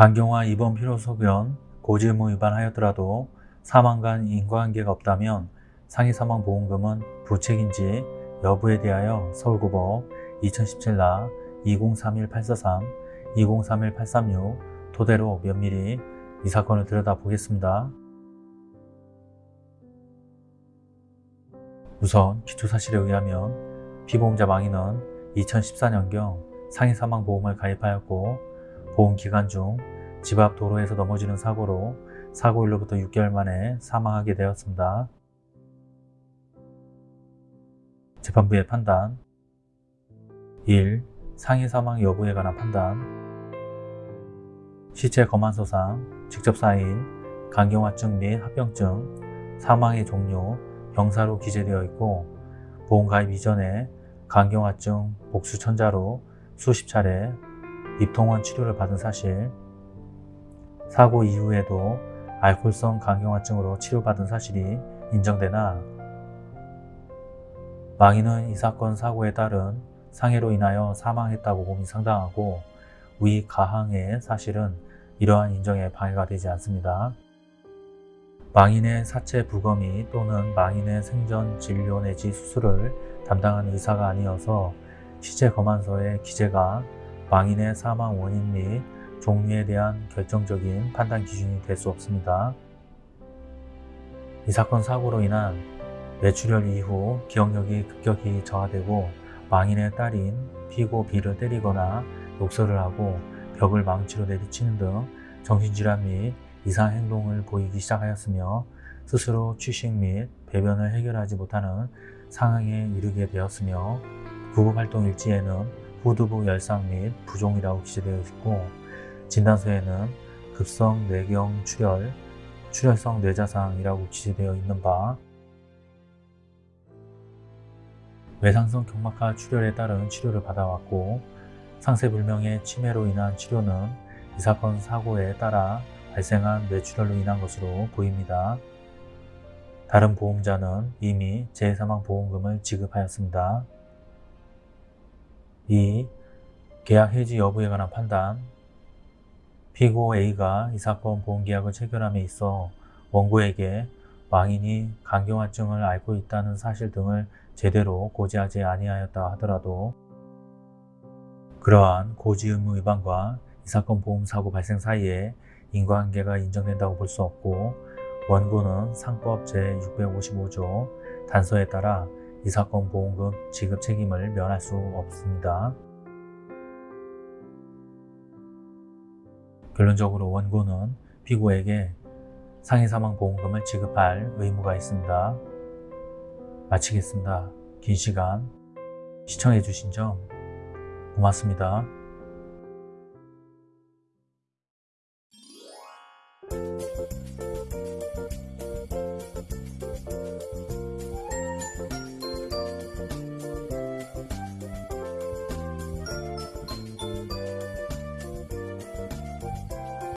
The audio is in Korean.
강경화 입원 필요 소견 고지 의무 위반하였더라도 사망 간 인과관계가 없다면 상해 사망 보험금은 부책인지 여부에 대하여 서울고법 2017라 2031-843, 2031-836 토대로 면밀히 이 사건을 들여다보겠습니다. 우선 기초사실에 의하면 피보험자 망인은 2014년경 상해 사망 보험을 가입하였고 보험 기간 중 집 앞 도로에서 넘어지는 사고로 사고일로부터 6개월 만에 사망하게 되었습니다. 재판부의 판단 1. 상해 사망 여부에 관한 판단 시체 검안서상 직접 사인, 간경화증 및 합병증, 사망의 종류, 병사로 기재되어 있고 보험 가입 이전에 간경화증 복수천자로 수십 차례 입통원 치료를 받은 사실 사고 이후에도 알코올성 간경화증으로 치료받은 사실이 인정되나 망인은 이 사건 사고에 따른 상해로 인하여 사망했다고 봄이 상당하고 위 가항의 사실은 이러한 인정에 방해가 되지 않습니다. 망인의 사체 부검이 또는 망인의 생전 진료 내지 수술을 담당한 의사가 아니어서 시체 검안서의 기재가 망인의 사망 원인 및 종류에 대한 결정적인 판단 기준이 될 수 없습니다. 이 사건 사고로 인한 뇌출혈 이후 기억력이 급격히 저하되고 망인의 딸인 피고 B를 때리거나 욕설을 하고 벽을 망치로 내리치는 등 정신질환 및 이상 행동을 보이기 시작하였으며 스스로 취식 및 배변을 해결하지 못하는 상황에 이르게 되었으며 구급활동 일지에는 후두부 열상 및 부종이라고 기재되어 있고 진단서에는 급성 뇌경 출혈, 출혈성 뇌자상이라고 기재되어 있는 바 외상성 경막하 출혈에 따른 치료를 받아왔고 상세불명의 치매로 인한 치료는 이 사건 사고에 따라 발생한 뇌출혈로 인한 것으로 보입니다. 다른 보험자는 이미 재사망보험금을 지급하였습니다. 2. 계약 해지 여부에 관한 판단 피고 A가 이 사건 보험계약을 체결함에 있어 원고에게 망인이 간경화증을 앓고 있다는 사실 등을 제대로 고지하지 아니하였다 하더라도 그러한 고지 의무 위반과 이 사건 보험 사고 발생 사이에 인과관계가 인정된다고 볼 수 없고 원고는 상법 제655조 단서에 따라 이 사건 보험금 지급 책임을 면할 수 없습니다. 결론적으로 원고는 피고에게 상해사망보험금을 지급할 의무가 있습니다. 마치겠습니다. 긴 시간 시청해 주신 점 고맙습니다.